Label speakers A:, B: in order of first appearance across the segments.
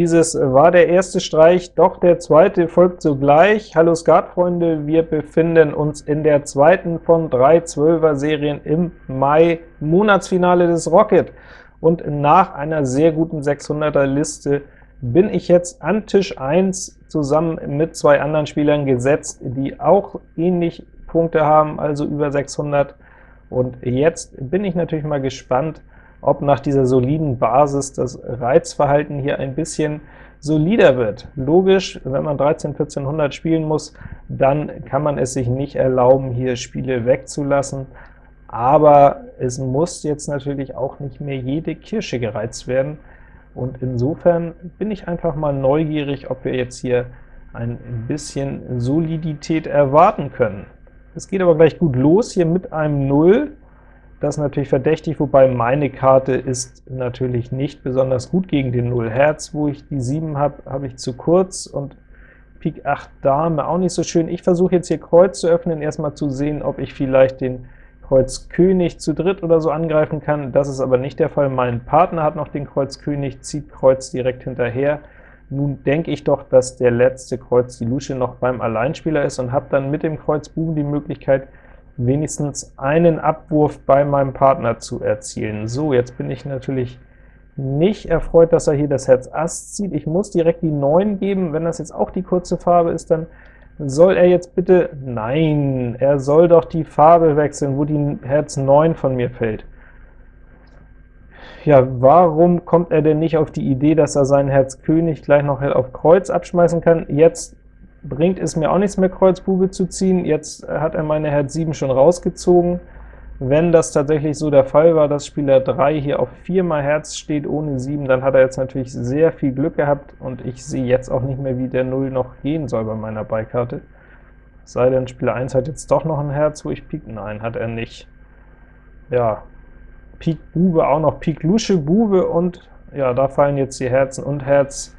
A: Dieses war der erste Streich, doch der zweite folgt sogleich. Hallo Skatfreunde, wir befinden uns in der zweiten von drei 12er-Serien im Mai, Monatsfinale des Rocket. Und nach einer sehr guten 600er-Liste bin ich jetzt an Tisch 1 zusammen mit zwei anderen Spielern gesetzt, die auch ähnlich Punkte haben, also über 600. Und jetzt bin ich natürlich mal gespannt, ob nach dieser soliden Basis das Reizverhalten hier ein bisschen solider wird. Logisch, wenn man 13, 1400 spielen muss, dann kann man es sich nicht erlauben, hier Spiele wegzulassen, aber es muss jetzt natürlich auch nicht mehr jede Kirsche gereizt werden, und insofern bin ich einfach mal neugierig, ob wir jetzt hier ein bisschen Solidität erwarten können. Es geht aber gleich gut los hier mit einem 0, das ist natürlich verdächtig, wobei meine Karte ist natürlich nicht besonders gut gegen den 0 Herz. Wo ich die 7 habe, habe ich zu kurz, und Pik 8 Dame auch nicht so schön. Ich versuche jetzt hier Kreuz zu öffnen, erstmal zu sehen, ob ich vielleicht den Kreuz König zu dritt oder so angreifen kann. Das ist aber nicht der Fall. Mein Partner hat noch den Kreuz König, zieht Kreuz direkt hinterher. Nun denke ich doch, dass der letzte Kreuz die Lusche noch beim Alleinspieler ist und habe dann mit dem Kreuz Buben die Möglichkeit, wenigstens einen Abwurf bei meinem Partner zu erzielen. So, jetzt bin ich natürlich nicht erfreut, dass er hier das Herz Ass zieht. Ich muss direkt die 9 geben. Wenn das jetzt auch die kurze Farbe ist, dann soll er jetzt bitte... Nein, er soll doch die Farbe wechseln, wo die Herz 9 von mir fällt. Ja, warum kommt er denn nicht auf die Idee, dass er seinen Herz König gleich noch auf Kreuz abschmeißen kann? Jetzt bringt es mir auch nichts mehr, Kreuz Bube zu ziehen. Jetzt hat er meine Herz 7 schon rausgezogen. Wenn das tatsächlich so der Fall war, dass Spieler 3 hier auf 4 mal Herz steht ohne 7, dann hat er jetzt natürlich sehr viel Glück gehabt, und ich sehe jetzt auch nicht mehr, wie der 0 noch gehen soll bei meiner Beikarte. Sei denn, Spieler 1 hat jetzt doch noch ein Herz, wo ich Pik... Nein, hat er nicht. Ja, Pik Bube auch noch, Pik Lusche Bube, und ja, da fallen jetzt die Herzen und Herz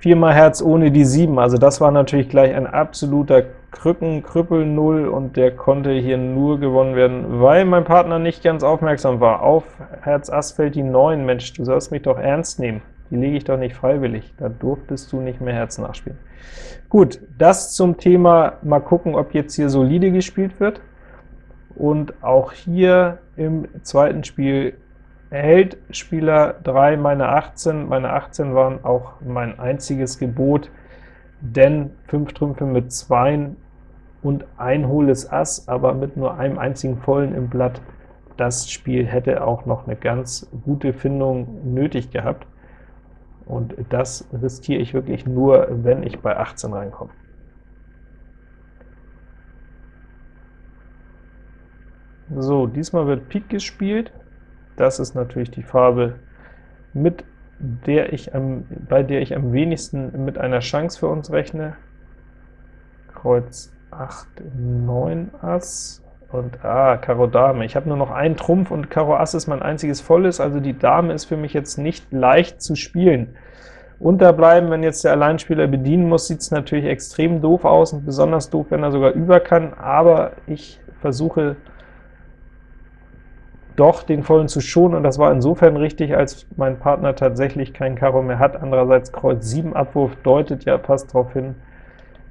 A: viermal Herz ohne die 7, also das war natürlich gleich ein absoluter Krücken, Krüppel 0, und der konnte hier nur gewonnen werden, weil mein Partner nicht ganz aufmerksam war. Auf Herz Ass fällt die 9, Mensch, du sollst mich doch ernst nehmen, die lege ich doch nicht freiwillig, da durftest du nicht mehr Herz nachspielen. Gut, das zum Thema, mal gucken, ob jetzt hier solide gespielt wird, und auch hier im zweiten Spiel erhält Spieler 3 meine 18. Meine 18 waren auch mein einziges Gebot, denn 5 Trümpfe mit 2 und ein hohles Ass, aber mit nur einem einzigen Vollen im Blatt, das Spiel hätte auch noch eine ganz gute Findung nötig gehabt, und das riskiere ich wirklich nur, wenn ich bei 18 reinkomme. So, diesmal wird Pik gespielt, das ist natürlich die Farbe, mit der ich am, bei der ich am wenigsten mit einer Chance für uns rechne. Kreuz 8, 9 Ass und ah, Karo Dame. Ich habe nur noch einen Trumpf und Karo Ass ist mein einziges Volles, also die Dame ist für mich jetzt nicht leicht zu spielen. Unterbleiben, wenn jetzt der Alleinspieler bedienen muss, sieht es natürlich extrem doof aus und besonders doof, wenn er sogar über kann, aber ich versuche doch den Vollen zu schonen, und das war insofern richtig, als mein Partner tatsächlich kein Karo mehr hat. Andererseits Kreuz 7 Abwurf deutet ja fast darauf hin,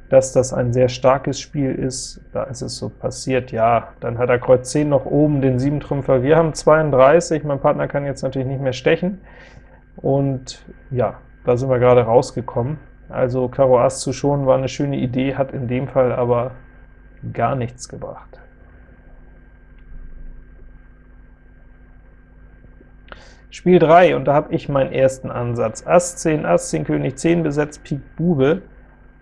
A: dass das ein sehr starkes Spiel ist. Da ist es so passiert, ja, dann hat er Kreuz 10 noch oben, den 7-Trümpfer. Wir haben 32, mein Partner kann jetzt natürlich nicht mehr stechen, und ja, da sind wir gerade rausgekommen. Also Karo Ass zu schonen war eine schöne Idee, hat in dem Fall aber gar nichts gebracht. Spiel 3, und da habe ich meinen ersten Ansatz. Ass 10, Ass 10, König 10 besetzt, Pik Bube,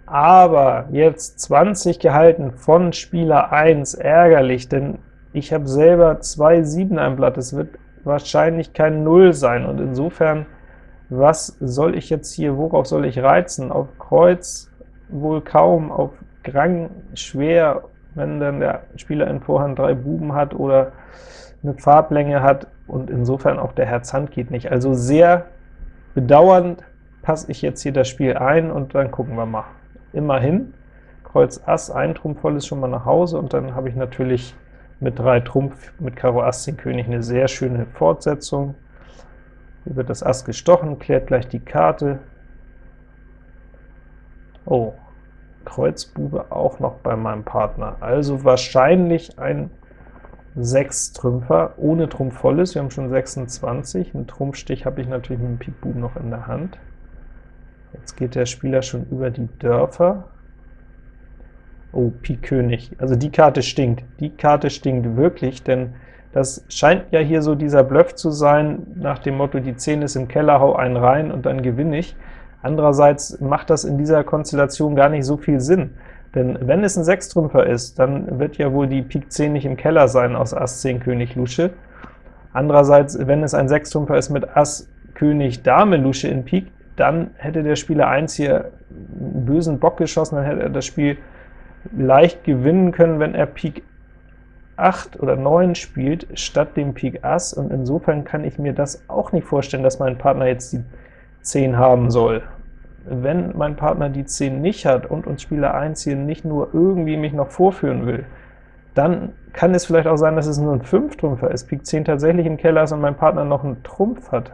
A: aber jetzt 20 gehalten von Spieler 1, ärgerlich, denn ich habe selber zwei 7 am Blatt, es wird wahrscheinlich kein 0 sein, und insofern, was soll ich jetzt hier, worauf soll ich reizen? Auf Kreuz wohl kaum, auf Grang schwer, wenn dann der Spieler in Vorhand drei Buben hat oder eine Farblänge hat, und insofern auch der Herz-Hand geht nicht. Also sehr bedauernd passe ich jetzt hier das Spiel ein, und dann gucken wir mal. Immerhin, Kreuz Ass, ein Trumpf voll ist schon mal nach Hause, und dann habe ich natürlich mit 3 Trumpf mit Karo Ass den König eine sehr schöne Fortsetzung. Hier wird das Ass gestochen, klärt gleich die Karte, Oh, Kreuz Bube auch noch bei meinem Partner, also wahrscheinlich ein 6 Trümpfer ohne Trumpf volles, wir haben schon 26, einen Trumpfstich habe ich natürlich mit dem Pik Buben noch in der Hand. Jetzt geht der Spieler schon über die Dörfer. Oh, Pik König, also die Karte stinkt, die Karte stinkt wirklich, denn das scheint ja hier so dieser Bluff zu sein, nach dem Motto, die 10 ist im Keller, hau einen rein und dann gewinne ich. Andererseits macht das in dieser Konstellation gar nicht so viel Sinn, denn wenn es ein Sechstrümpfer ist, dann wird ja wohl die Pik 10 nicht im Keller sein aus Ass 10 König Lusche. Andererseits, wenn es ein Sechstrümpfer ist mit Ass König Dame Lusche in Pik, dann hätte der Spieler 1 hier einen bösen Bock geschossen, dann hätte er das Spiel leicht gewinnen können, wenn er Pik 8 oder 9 spielt, statt dem Pik Ass, und insofern kann ich mir das auch nicht vorstellen, dass mein Partner jetzt die 10 haben soll. Wenn mein Partner die 10 nicht hat und uns Spieler 1 hier nicht nur irgendwie mich noch vorführen will, dann kann es vielleicht auch sein, dass es nur ein 5-Trümpfer ist, Pik 10 tatsächlich im Keller ist und mein Partner noch einen Trumpf hat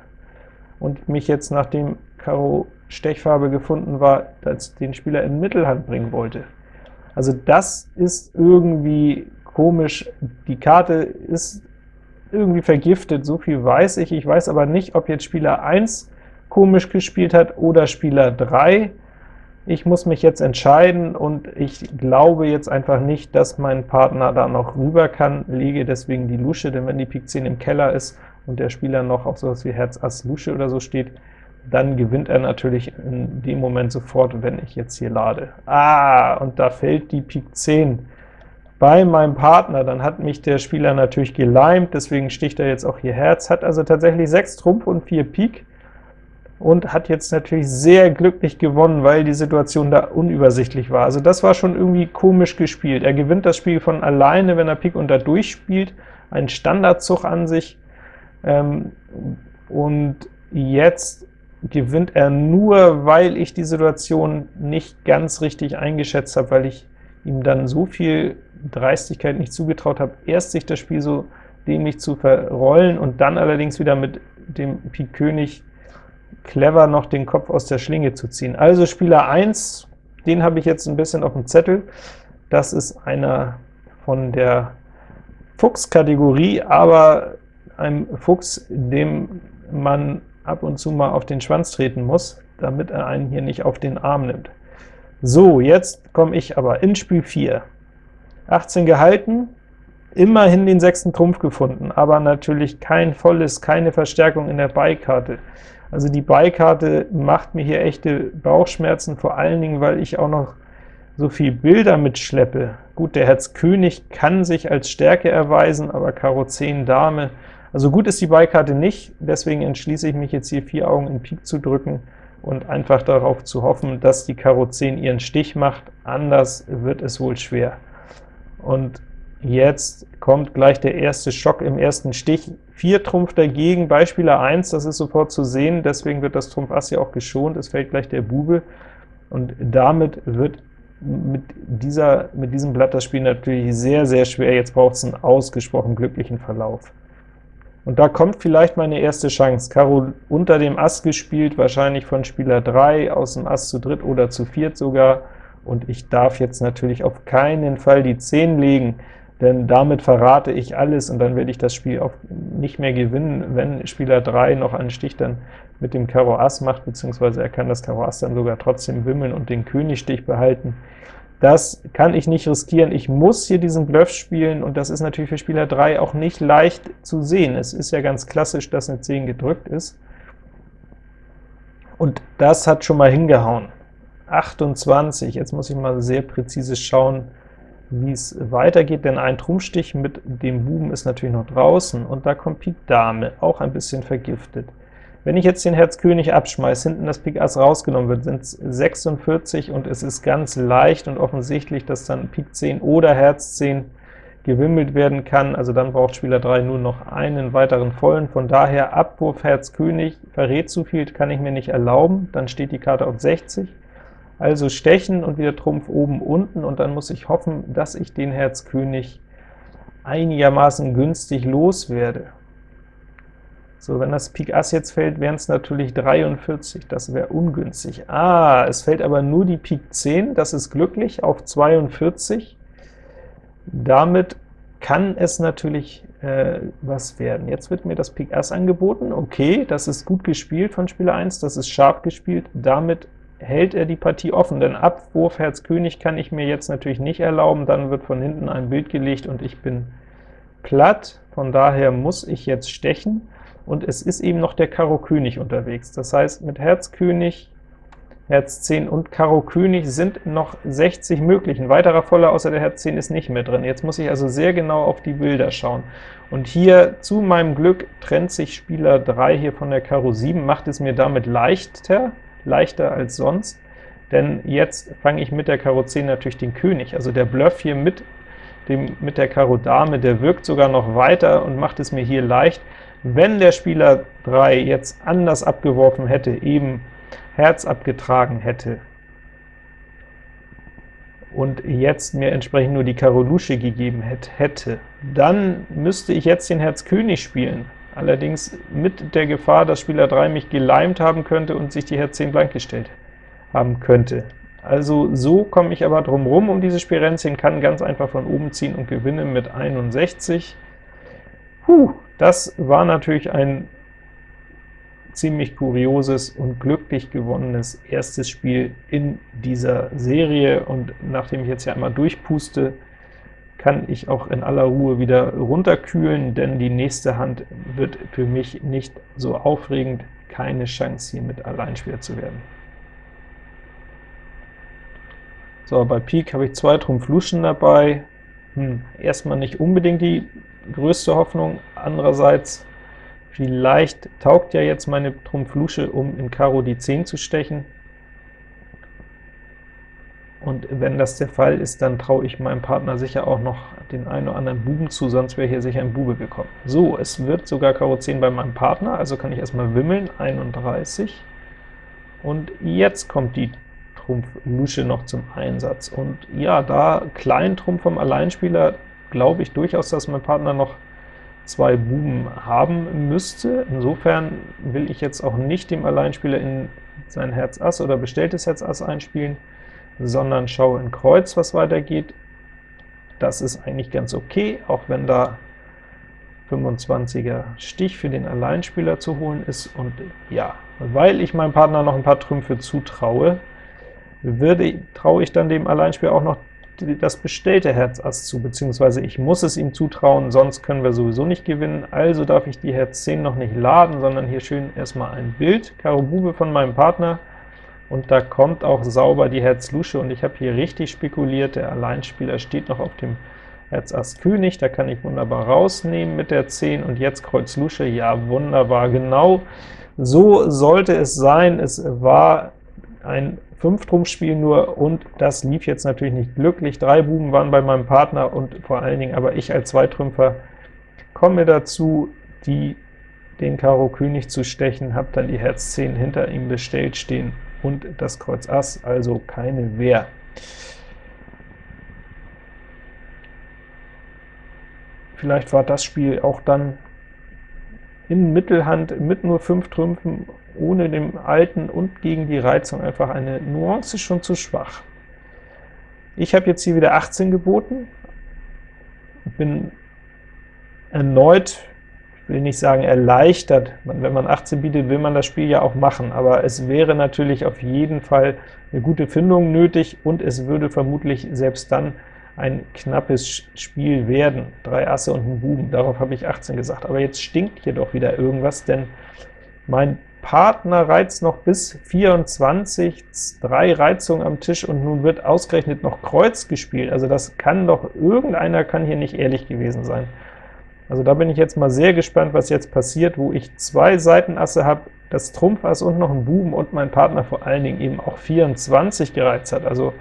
A: und mich jetzt, nachdem Karo Stechfarbe gefunden war, als den Spieler in Mittelhand bringen wollte. Also das ist irgendwie komisch. Die Karte ist irgendwie vergiftet, so viel weiß ich. Ich weiß aber nicht, ob jetzt Spieler 1 komisch gespielt hat oder Spieler 3. Ich muss mich jetzt entscheiden, und ich glaube jetzt einfach nicht, dass mein Partner da noch rüber kann, lege deswegen die Lusche, denn wenn die Pik 10 im Keller ist und der Spieler noch auf sowas wie Herz Ass Lusche oder so steht, dann gewinnt er natürlich in dem Moment sofort, wenn ich jetzt hier lade. Ah, und da fällt die Pik 10 bei meinem Partner, dann hat mich der Spieler natürlich geleimt, deswegen sticht er jetzt auch hier Herz, hat also tatsächlich 6 Trumpf und 4 Pik, und hat jetzt natürlich sehr glücklich gewonnen, weil die Situation da unübersichtlich war. Also das war schon irgendwie komisch gespielt. Er gewinnt das Spiel von alleine, wenn er Pik unter durchspielt, ein Standardzug an sich, ähm, und jetzt gewinnt er nur, weil ich die Situation nicht ganz richtig eingeschätzt habe, weil ich ihm dann so viel Dreistigkeit nicht zugetraut habe, erst sich das Spiel so dämlich zu verrollen und dann allerdings wieder mit dem Pik König clever noch den Kopf aus der Schlinge zu ziehen. Also Spieler 1, den habe ich jetzt ein bisschen auf dem Zettel. Das ist einer von der Fuchs-Kategorie, aber ein Fuchs, dem man ab und zu mal auf den Schwanz treten muss, damit er einen hier nicht auf den Arm nimmt. So, jetzt komme ich aber in Spiel 4. 18 gehalten, immerhin den sechsten Trumpf gefunden, aber natürlich kein volles, keine Verstärkung in der Beikarte. Also die Beikarte macht mir hier echte Bauchschmerzen, vor allen Dingen, weil ich auch noch so viel Bilder mitschleppe. Gut, der Herz König kann sich als Stärke erweisen, aber Karo 10 Dame also gut ist die Beikarte nicht, deswegen entschließe ich mich jetzt hier vier Augen in Pik zu drücken und einfach darauf zu hoffen, dass die Karo 10 ihren Stich macht, anders wird es wohl schwer. Und jetzt kommt gleich der erste Schock im ersten Stich. 4 Trumpf dagegen, bei Spieler 1, das ist sofort zu sehen, deswegen wird das Trumpf Ass ja auch geschont, es fällt gleich der Bube, und damit wird mit, dieser, mit diesem Blatt das Spiel natürlich sehr, sehr schwer. Jetzt braucht es einen ausgesprochen glücklichen Verlauf. Und da kommt vielleicht meine erste Chance. Karo unter dem Ass gespielt, wahrscheinlich von Spieler 3, aus dem Ass zu dritt oder zu viert sogar, und ich darf jetzt natürlich auf keinen Fall die 10 legen, denn damit verrate ich alles, und dann werde ich das Spiel auch nicht mehr gewinnen, wenn Spieler 3 noch einen Stich dann mit dem Karo Ass macht, beziehungsweise er kann das Karo Ass dann sogar trotzdem wimmeln und den Königstich behalten. Das kann ich nicht riskieren. Ich muss hier diesen Bluff spielen, und das ist natürlich für Spieler 3 auch nicht leicht zu sehen. Es ist ja ganz klassisch, dass eine 10 gedrückt ist. Und das hat schon mal hingehauen. 28, jetzt muss ich mal sehr präzise schauen, wie es weitergeht, denn ein Trumpfstich mit dem Buben ist natürlich noch draußen, und da kommt Pik Dame, auch ein bisschen vergiftet. Wenn ich jetzt den Herz König abschmeiße, hinten das Pik Ass rausgenommen wird, sind es 46, und es ist ganz leicht und offensichtlich, dass dann Pik 10 oder Herz 10 gewimmelt werden kann, also dann braucht Spieler 3 nur noch einen weiteren vollen, von daher Abwurf Herz König verrät zu viel, kann ich mir nicht erlauben, dann steht die Karte auf 60, also stechen und wieder Trumpf oben, unten, und dann muss ich hoffen, dass ich den Herz König einigermaßen günstig loswerde. So, wenn das Pik Ass jetzt fällt, wären es natürlich 43, das wäre ungünstig. Ah, es fällt aber nur die Pik 10, das ist glücklich, auf 42. Damit kann es natürlich äh, was werden. Jetzt wird mir das Pik Ass angeboten, okay, das ist gut gespielt von Spieler 1, das ist scharf gespielt, damit hält er die Partie offen, denn Abwurf Herz König kann ich mir jetzt natürlich nicht erlauben, dann wird von hinten ein Bild gelegt und ich bin platt, von daher muss ich jetzt stechen, und es ist eben noch der Karo König unterwegs. Das heißt, mit Herz König, Herz 10 und Karo König sind noch 60 möglich. Ein weiterer Voller außer der Herz 10 ist nicht mehr drin. Jetzt muss ich also sehr genau auf die Bilder schauen. Und hier zu meinem Glück trennt sich Spieler 3 hier von der Karo 7, macht es mir damit leichter, leichter als sonst, denn jetzt fange ich mit der Karo 10 natürlich den König. Also der Bluff hier mit, dem, mit der Karo Dame, der wirkt sogar noch weiter und macht es mir hier leicht. Wenn der Spieler 3 jetzt anders abgeworfen hätte, eben Herz abgetragen hätte, und jetzt mir entsprechend nur die Karo Lusche gegeben hätte, dann müsste ich jetzt den Herz König spielen, allerdings mit der Gefahr, dass Spieler 3 mich geleimt haben könnte und sich die Herz 10 blank gestellt haben könnte. Also so komme ich aber drum rum um diese Spirenzchen, kann ganz einfach von oben ziehen und gewinne mit 61. Puh, das war natürlich ein ziemlich kurioses und glücklich gewonnenes erstes Spiel in dieser Serie, und nachdem ich jetzt ja einmal durchpuste, kann ich auch in aller Ruhe wieder runterkühlen, denn die nächste Hand wird für mich nicht so aufregend, keine Chance hier mit Alleinspieler zu werden. So, bei Pik habe ich zwei Trumpf Luschen dabei, hm, erstmal nicht unbedingt die größte Hoffnung, andererseits vielleicht taugt ja jetzt meine Trumpf Lusche, um in Karo die 10 zu stechen, und wenn das der Fall ist, dann traue ich meinem Partner sicher auch noch den einen oder anderen Buben zu, sonst wäre hier sicher ein Bube gekommen. So, es wird sogar Karo 10 bei meinem Partner, also kann ich erstmal wimmeln, 31, und jetzt kommt die Trumpf Lusche noch zum Einsatz. Und ja, da Kleintrumpf vom Alleinspieler, glaube ich durchaus, dass mein Partner noch zwei Buben haben müsste. Insofern will ich jetzt auch nicht dem Alleinspieler in sein Herz Ass oder bestelltes Herz Ass einspielen, sondern schaue in Kreuz, was weitergeht. Das ist eigentlich ganz okay, auch wenn da 25er Stich für den Alleinspieler zu holen ist. Und ja, weil ich meinem Partner noch ein paar Trümpfe zutraue, würde, traue ich dann dem Alleinspieler auch noch das bestellte Herz Ass zu, beziehungsweise ich muss es ihm zutrauen, sonst können wir sowieso nicht gewinnen. Also darf ich die Herz 10 noch nicht laden, sondern hier schön erstmal ein Bild, Karo Bube von meinem Partner, und da kommt auch sauber die Herz Lusche, und ich habe hier richtig spekuliert, der Alleinspieler steht noch auf dem Herz Ass König, da kann ich wunderbar rausnehmen mit der 10, und jetzt Kreuz Lusche, ja wunderbar, genau so sollte es sein, es war ein 5-Trumpf-Spiel nur, und das lief jetzt natürlich nicht glücklich. Drei Buben waren bei meinem Partner, und vor allen Dingen aber ich als Zweitrümpfer komme dazu, die, den Karo König zu stechen, habe dann die Herz 10 hinter ihm bestellt stehen und das Kreuz Ass, also keine Wehr. Vielleicht war das Spiel auch dann in Mittelhand mit nur 5 Trümpfen ohne dem Alten und gegen die Reizung einfach eine Nuance schon zu schwach. Ich habe jetzt hier wieder 18 geboten, bin erneut, will nicht sagen erleichtert, wenn man 18 bietet, will man das Spiel ja auch machen, aber es wäre natürlich auf jeden Fall eine gute Findung nötig, und es würde vermutlich selbst dann ein knappes Spiel werden. Drei Asse und ein Buben, darauf habe ich 18 gesagt. Aber jetzt stinkt hier doch wieder irgendwas, denn mein Partner reizt noch bis 24, drei Reizungen am Tisch, und nun wird ausgerechnet noch Kreuz gespielt. Also das kann doch, irgendeiner kann hier nicht ehrlich gewesen sein. Also da bin ich jetzt mal sehr gespannt, was jetzt passiert, wo ich zwei Seitenasse habe, das Trumpfass und noch ein Buben, und mein Partner vor allen Dingen eben auch 24 gereizt hat. Also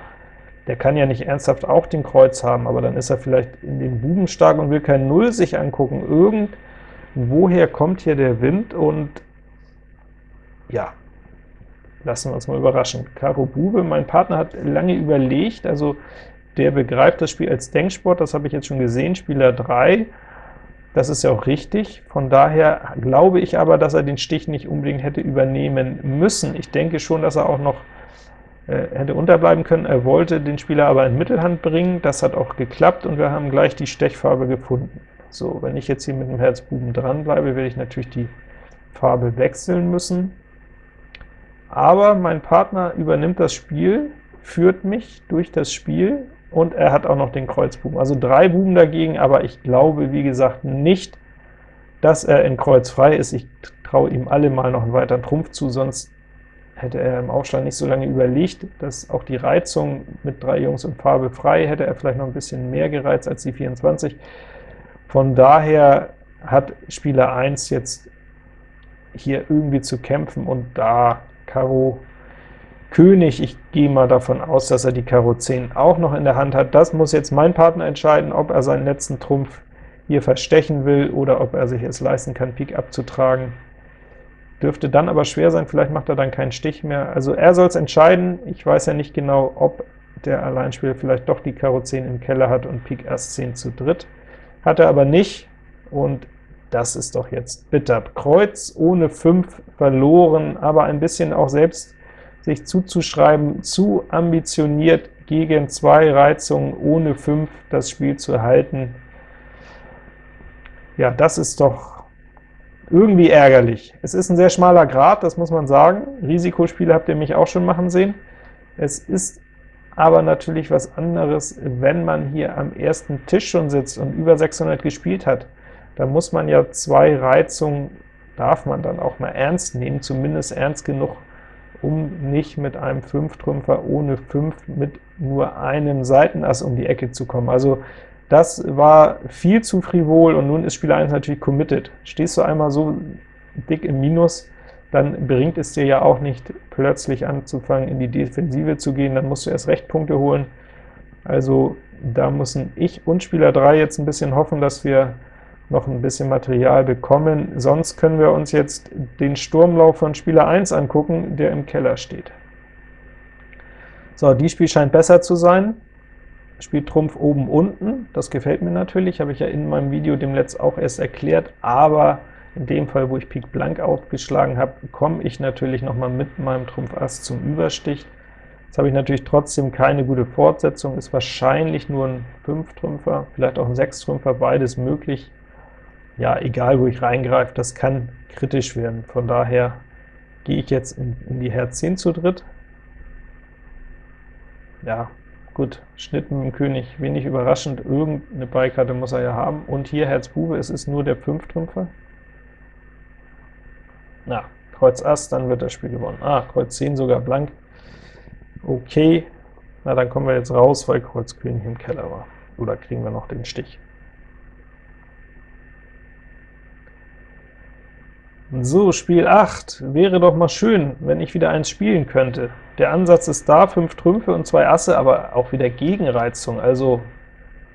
A: der kann ja nicht ernsthaft auch den Kreuz haben, aber dann ist er vielleicht in den Buben stark und will kein Null sich angucken. Irgendwoher kommt hier der Wind, und ja, lassen wir uns mal überraschen. Karo Bube, mein Partner hat lange überlegt, also der begreift das Spiel als Denksport, das habe ich jetzt schon gesehen, Spieler 3, Das ist ja auch richtig. Von daher glaube ich aber, dass er den Stich nicht unbedingt hätte übernehmen müssen. Ich denke schon, dass er auch noch äh, hätte unterbleiben können. Er wollte den Spieler aber in Mittelhand bringen. Das hat auch geklappt, und wir haben gleich die Stechfarbe gefunden. So, wenn ich jetzt hier mit dem Herzbuben dranbleibe, werde ich natürlich die Farbe wechseln müssen. Aber mein Partner übernimmt das Spiel, führt mich durch das Spiel, und er hat auch noch den Kreuzbuben. Also drei Buben dagegen, aber ich glaube, wie gesagt, nicht, dass er in Kreuz frei ist. Ich traue ihm alle mal noch einen weiteren Trumpf zu, sonst hätte er im Aufstand nicht so lange überlegt, dass auch die Reizung mit drei Jungs in Farbe frei, hätte er vielleicht noch ein bisschen mehr gereizt als die 24. Von daher hat Spieler 1 jetzt hier irgendwie zu kämpfen, und da Karo König, ich gehe mal davon aus, dass er die Karo 10 auch noch in der Hand hat. Das muss jetzt mein Partner entscheiden, ob er seinen letzten Trumpf hier verstechen will oder ob er sich es leisten kann, Pik abzutragen. Dürfte dann aber schwer sein, vielleicht macht er dann keinen Stich mehr. Also er soll es entscheiden. Ich weiß ja nicht genau, ob der Alleinspieler vielleicht doch die Karo 10 im Keller hat und Pik Ass 10 zu dritt. Hat er aber nicht, und das ist doch jetzt bitter. Kreuz ohne 5 verloren, aber ein bisschen auch selbst sich zuzuschreiben, zu ambitioniert gegen zwei Reizungen ohne 5 das Spiel zu erhalten. Ja, das ist doch irgendwie ärgerlich. Es ist ein sehr schmaler Grad, das muss man sagen. Risikospiele habt ihr mich auch schon machen sehen. Es ist aber natürlich was anderes, wenn man hier am ersten Tisch schon sitzt und über 600 gespielt hat. Da muss man ja zwei Reizungen, darf man dann auch mal ernst nehmen, zumindest ernst genug, um nicht mit einem Fünftrümpfer ohne 5 mit nur einem Seitenass um die Ecke zu kommen. Also das war viel zu frivol, und nun ist Spieler 1 natürlich committed. Stehst du einmal so dick im Minus, dann bringt es dir ja auch nicht, plötzlich anzufangen, in die Defensive zu gehen, dann musst du erst recht Punkte holen. Also da müssen ich und Spieler 3 jetzt ein bisschen hoffen, dass wir noch ein bisschen Material bekommen. Sonst können wir uns jetzt den Sturmlauf von Spieler 1 angucken, der im Keller steht. So, die Spiel scheint besser zu sein. Spielt Trumpf oben unten, das gefällt mir natürlich, habe ich ja in meinem Video dem Letzt auch erst erklärt, aber in dem Fall, wo ich Pik blank aufgeschlagen habe, komme ich natürlich noch mal mit meinem Trumpf Ass zum Überstich. Jetzt habe ich natürlich trotzdem keine gute Fortsetzung, ist wahrscheinlich nur ein 5-Trümpfer, vielleicht auch ein 6-Trümpfer, beides möglich ja, egal wo ich reingreife, das kann kritisch werden. Von daher gehe ich jetzt in, in die Herz 10 zu dritt. Ja, gut, Schnitt mit dem König, wenig überraschend, irgendeine Beikarte muss er ja haben. Und hier Herz Bube, es ist nur der 5-Trümpfer. Na, Kreuz Ass, dann wird das Spiel gewonnen. Ah, Kreuz 10 sogar blank. Okay, na dann kommen wir jetzt raus, weil Kreuz König im Keller war. Oder kriegen wir noch den Stich? So, Spiel 8. Wäre doch mal schön, wenn ich wieder eins spielen könnte. Der Ansatz ist da, 5 Trümpfe und 2 Asse, aber auch wieder Gegenreizung, also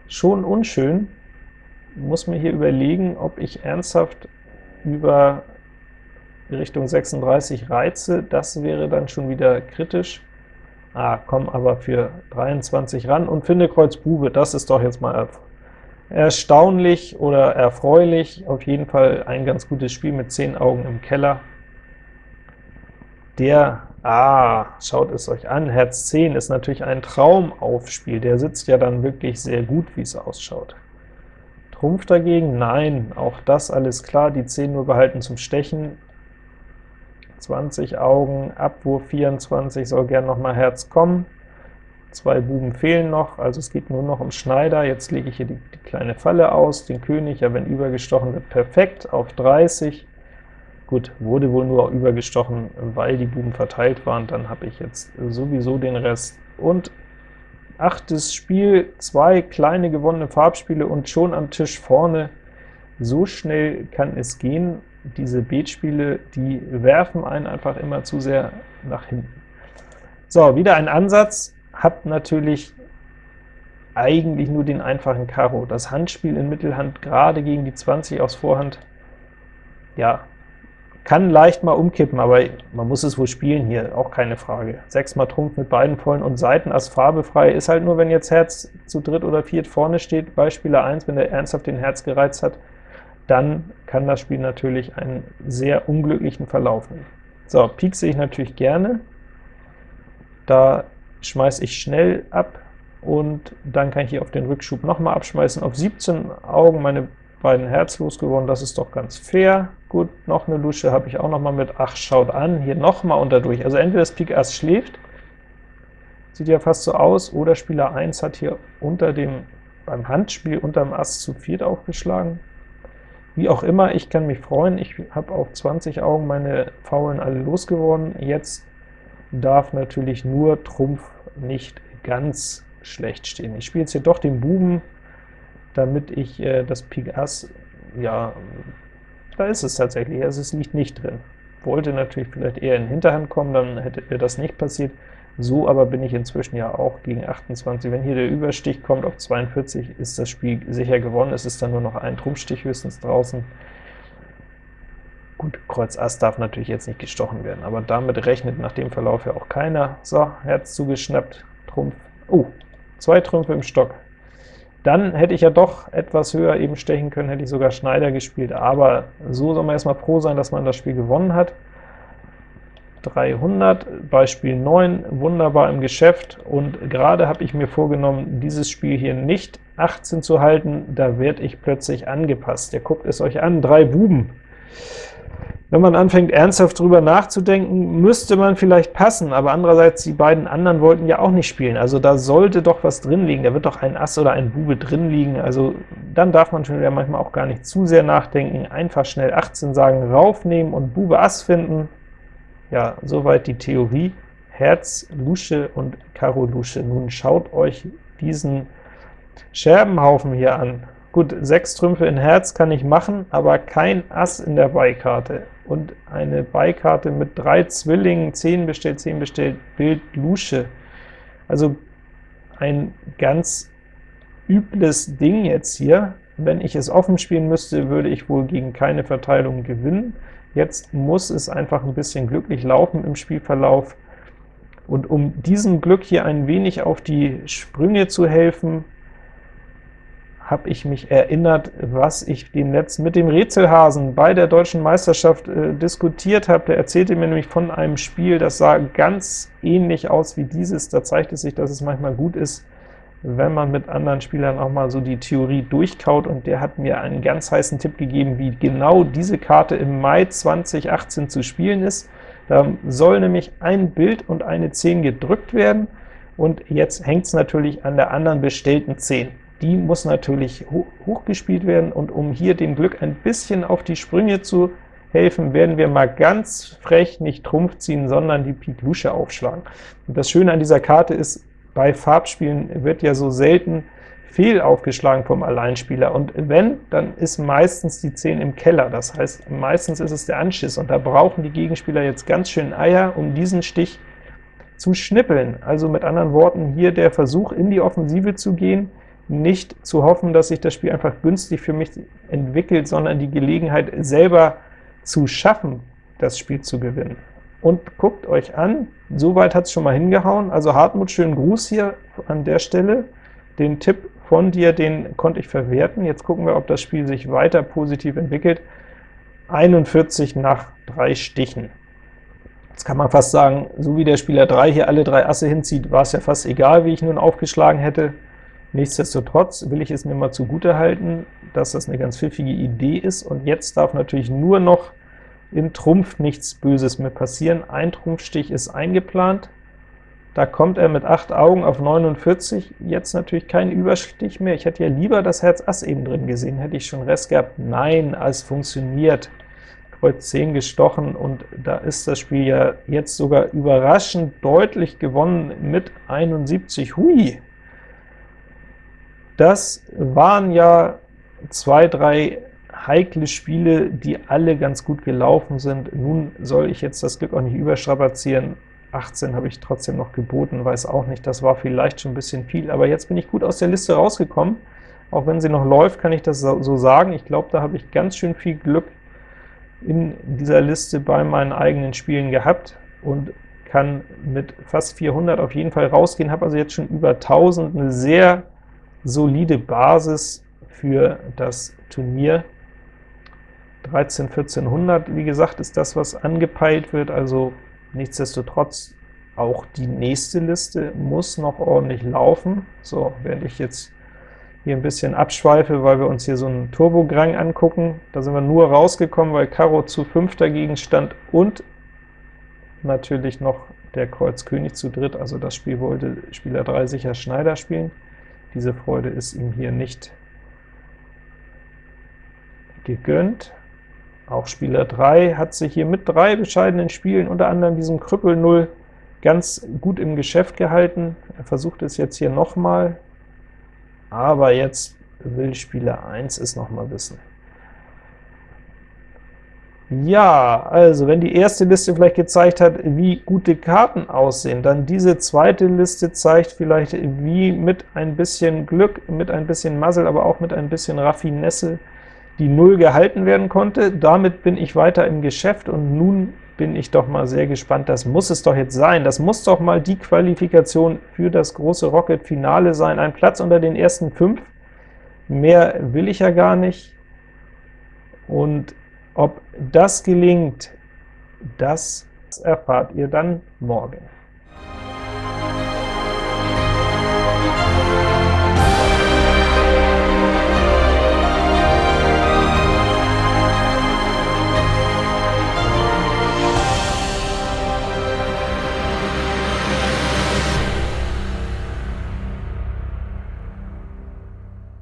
A: schon unschön. Muss mir hier überlegen, ob ich ernsthaft über Richtung 36 reize, das wäre dann schon wieder kritisch. Ah, komm aber für 23 ran und finde Kreuz Bube, das ist doch jetzt mal erstaunlich oder erfreulich, auf jeden Fall ein ganz gutes Spiel mit 10 Augen im Keller. Der, ah, schaut es euch an, Herz 10 ist natürlich ein Traumaufspiel, der sitzt ja dann wirklich sehr gut, wie es ausschaut. Trumpf dagegen? Nein, auch das alles klar, die 10 nur behalten zum Stechen. 20 Augen, Abwurf 24, soll gern noch mal Herz kommen. Zwei Buben fehlen noch, also es geht nur noch um Schneider. Jetzt lege ich hier die, die kleine Falle aus, den König, ja, wenn übergestochen wird, perfekt, auf 30. Gut, wurde wohl nur übergestochen, weil die Buben verteilt waren, dann habe ich jetzt sowieso den Rest. Und achtes Spiel, zwei kleine gewonnene Farbspiele und schon am Tisch vorne. So schnell kann es gehen. Diese Beetspiele, die werfen einen einfach immer zu sehr nach hinten. So, wieder ein Ansatz, hat natürlich eigentlich nur den einfachen Karo. Das Handspiel in Mittelhand, gerade gegen die 20 aus Vorhand, ja, kann leicht mal umkippen, aber man muss es wohl spielen hier, auch keine Frage. 6 mal Trumpf mit beiden vollen und Seiten als farbefrei ist halt nur, wenn jetzt Herz zu dritt oder viert vorne steht, Beispieler 1, wenn der ernsthaft den Herz gereizt hat, dann kann das Spiel natürlich einen sehr unglücklichen Verlauf nehmen. So, Pik sehe ich natürlich gerne. Da schmeiße ich schnell ab, und dann kann ich hier auf den Rückschub nochmal abschmeißen. Auf 17 Augen meine beiden Herz losgeworden, das ist doch ganz fair. Gut, noch eine Lusche habe ich auch nochmal mit, ach, schaut an, hier nochmal unter durch. Also entweder das Pik Ass schläft, sieht ja fast so aus, oder Spieler 1 hat hier unter dem, beim Handspiel unter dem Ass zu viert aufgeschlagen. Wie auch immer, ich kann mich freuen, ich habe auf 20 Augen meine Faulen alle losgeworden. Jetzt darf natürlich nur Trumpf nicht ganz schlecht stehen. Ich spiele jetzt hier doch den Buben, damit ich äh, das Pik Ass, ja, da ist es tatsächlich, also es liegt nicht drin. Wollte natürlich vielleicht eher in Hinterhand kommen, dann hätte das nicht passiert. So aber bin ich inzwischen ja auch gegen 28. Wenn hier der Überstich kommt auf 42, ist das Spiel sicher gewonnen. Es ist dann nur noch ein Trumpfstich höchstens draußen. Gut, Kreuz Ass darf natürlich jetzt nicht gestochen werden, aber damit rechnet nach dem Verlauf ja auch keiner. So, Herz zugeschnappt, Trumpf. Oh, Zwei Trümpfe im Stock. Dann hätte ich ja doch etwas höher eben stechen können, hätte ich sogar Schneider gespielt, aber so soll man erstmal froh sein, dass man das Spiel gewonnen hat. 300, Beispiel 9, wunderbar im Geschäft, und gerade habe ich mir vorgenommen, dieses Spiel hier nicht 18 zu halten, da werde ich plötzlich angepasst. Ihr guckt es euch an, drei Buben. Wenn man anfängt, ernsthaft drüber nachzudenken, müsste man vielleicht passen, aber andererseits, die beiden anderen wollten ja auch nicht spielen, also da sollte doch was drin liegen, da wird doch ein Ass oder ein Bube drin liegen, also dann darf man schon wieder manchmal auch gar nicht zu sehr nachdenken, einfach schnell 18 sagen, raufnehmen und Bube Ass finden. Ja, soweit die Theorie. Herz, Lusche und Karo Lusche. Nun schaut euch diesen Scherbenhaufen hier an. Gut, 6 Trümpfe in Herz kann ich machen, aber kein Ass in der Beikarte und eine Beikarte mit drei Zwillingen, 10 bestellt, 10 bestellt, Bild Lusche. Also ein ganz übles Ding jetzt hier. Wenn ich es offen spielen müsste, würde ich wohl gegen keine Verteilung gewinnen. Jetzt muss es einfach ein bisschen glücklich laufen im Spielverlauf. Und um diesem Glück hier ein wenig auf die Sprünge zu helfen, habe ich mich erinnert, was ich dem Netz mit dem Rätselhasen bei der Deutschen Meisterschaft äh, diskutiert habe. Der erzählte mir nämlich von einem Spiel, das sah ganz ähnlich aus wie dieses. Da zeigt es sich, dass es manchmal gut ist, wenn man mit anderen Spielern auch mal so die Theorie durchkaut, und der hat mir einen ganz heißen Tipp gegeben, wie genau diese Karte im Mai 2018 zu spielen ist. Da soll nämlich ein Bild und eine 10 gedrückt werden, und jetzt hängt es natürlich an der anderen bestellten 10 die muss natürlich hochgespielt werden, und um hier dem Glück ein bisschen auf die Sprünge zu helfen, werden wir mal ganz frech nicht Trumpf ziehen, sondern die Pik Lusche aufschlagen. Und das Schöne an dieser Karte ist, bei Farbspielen wird ja so selten fehl aufgeschlagen vom Alleinspieler, und wenn, dann ist meistens die 10 im Keller, das heißt, meistens ist es der Anschiss, und da brauchen die Gegenspieler jetzt ganz schön Eier, um diesen Stich zu schnippeln. Also mit anderen Worten, hier der Versuch, in die Offensive zu gehen, nicht zu hoffen, dass sich das Spiel einfach günstig für mich entwickelt, sondern die Gelegenheit selber zu schaffen, das Spiel zu gewinnen. Und guckt euch an, soweit hat es schon mal hingehauen, also Hartmut, schönen Gruß hier an der Stelle. Den Tipp von dir, den konnte ich verwerten. Jetzt gucken wir, ob das Spiel sich weiter positiv entwickelt. 41 nach drei Stichen. Jetzt kann man fast sagen, so wie der Spieler 3 hier alle drei Asse hinzieht, war es ja fast egal, wie ich nun aufgeschlagen hätte. Nichtsdestotrotz will ich es mir mal zugute halten, dass das eine ganz pfiffige Idee ist, und jetzt darf natürlich nur noch in Trumpf nichts Böses mehr passieren. Ein Trumpfstich ist eingeplant, da kommt er mit 8 Augen auf 49, jetzt natürlich kein Überstich mehr. Ich hätte ja lieber das Herz Ass eben drin gesehen, hätte ich schon Rest gehabt. Nein, es funktioniert. Kreuz 10 gestochen, und da ist das Spiel ja jetzt sogar überraschend deutlich gewonnen mit 71. Hui! Das waren ja zwei, drei heikle Spiele, die alle ganz gut gelaufen sind. Nun soll ich jetzt das Glück auch nicht überstrapazieren. 18 habe ich trotzdem noch geboten, weiß auch nicht, das war vielleicht schon ein bisschen viel, aber jetzt bin ich gut aus der Liste rausgekommen. Auch wenn sie noch läuft, kann ich das so sagen. Ich glaube, da habe ich ganz schön viel Glück in dieser Liste bei meinen eigenen Spielen gehabt und kann mit fast 400 auf jeden Fall rausgehen, habe also jetzt schon über 1000, eine sehr solide Basis für das Turnier. 13, 1400, wie gesagt, ist das, was angepeilt wird, also nichtsdestotrotz auch die nächste Liste muss noch ordentlich laufen. So, während ich jetzt hier ein bisschen abschweife, weil wir uns hier so einen Turbograng angucken, da sind wir nur rausgekommen, weil Karo zu 5 dagegen stand und natürlich noch der Kreuz König zu dritt, also das Spiel wollte Spieler 3 sicher Schneider spielen. Diese Freude ist ihm hier nicht gegönnt. Auch Spieler 3 hat sich hier mit drei bescheidenen Spielen, unter anderem diesem Krüppel 0, ganz gut im Geschäft gehalten. Er versucht es jetzt hier nochmal, aber jetzt will Spieler 1 es nochmal wissen. Ja, also wenn die erste Liste vielleicht gezeigt hat, wie gute Karten aussehen, dann diese zweite Liste zeigt vielleicht, wie mit ein bisschen Glück, mit ein bisschen Muzzle, aber auch mit ein bisschen Raffinesse die Null gehalten werden konnte. Damit bin ich weiter im Geschäft, und nun bin ich doch mal sehr gespannt. Das muss es doch jetzt sein. Das muss doch mal die Qualifikation für das große Rocket-Finale sein. Ein Platz unter den ersten fünf. Mehr will ich ja gar nicht. Und ob das gelingt, das erfahrt ihr dann morgen.